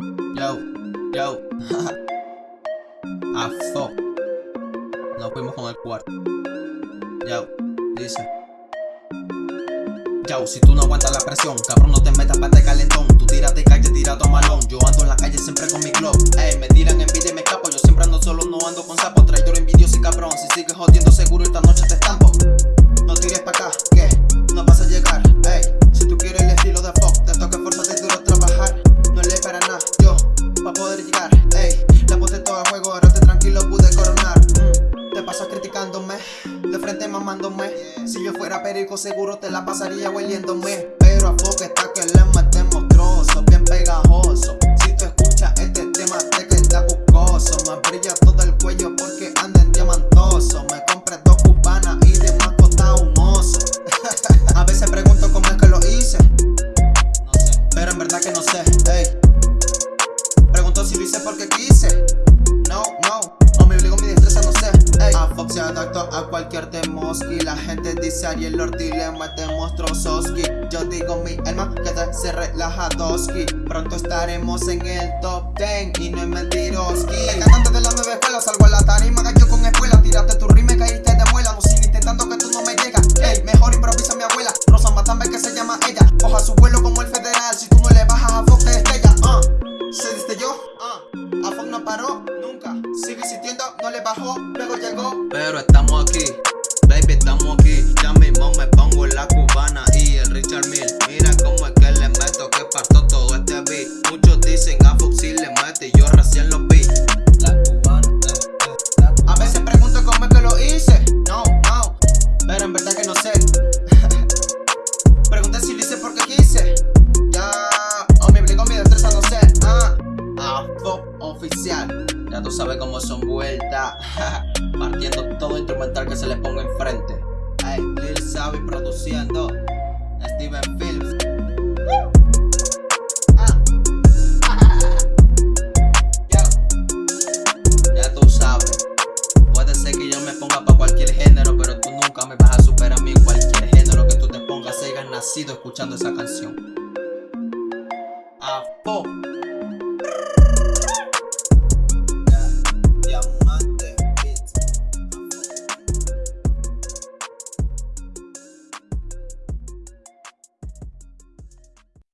Yo, yo, a fuck. Nos fuimos con el cuarto. Yo, dice. Yo, si tú no aguantas la presión, cabrón, no te metas pa' este calentón. Tú tírate calle, tira tu malón. Yo ando en la calle siempre con mi club. Ey, me tiran envidia y me escapo. Yo siempre ando solo, no ando con sapo. Traidor, envidioso y cabrón. Si sigues jodiendo, seguro esta noche Si yo fuera perico, seguro te la pasaría hueliéndome. Pero a fuck está que le metemos trozos, bien pegajoso. Si tú escuchas este tema, te queda buscoso. Me brilla todo el cuello porque anda en diamantoso. Me compré dos cubanas y de mascota un oso. A veces pregunto cómo es que lo hice. Pero en verdad que no sé. Ey. Pregunto si lo hice porque quise. No, no. Se adaptó a cualquier temoski. La gente dice Ariel Ortiz le metemos trozoski. Yo digo mi alma que te se relaja doski. Pronto estaremos en el top 10 y no es mentiroski. El cantante de las nueve escuelas salgo a la tarima, cayó con escuela. Tiraste tu rima y caíste de muela. No sigue intentando que tú no me llegas. Ey, mejor improvisa mi abuela. Rosa Matambe que se llama ella. Coja su vuelo como el federal. Si tú no le bajas a Fox te estrella. Uh. Se diste yo. Uh. A Fox no paró. Sigue insistiendo, no le bajó. Luego llegó. Pero estamos aquí. Baby, estamos aquí. Ya mismo me pongo la cubana y el Richard Mill. Mira cómo es que le meto, que parto todo este beat. Muchos dicen a Fox si le mete oficial. Ya tú sabes cómo son vueltas. Partiendo todo instrumental que se le ponga enfrente. Hey, Lil Sabi produciendo. Steven Phillips. Ah. Ya tú sabes. Puede ser que yo me ponga para cualquier género, pero tú nunca me vas a superar a mí cualquier género que tú te pongas. Hayas nacido escuchando esa canción. A.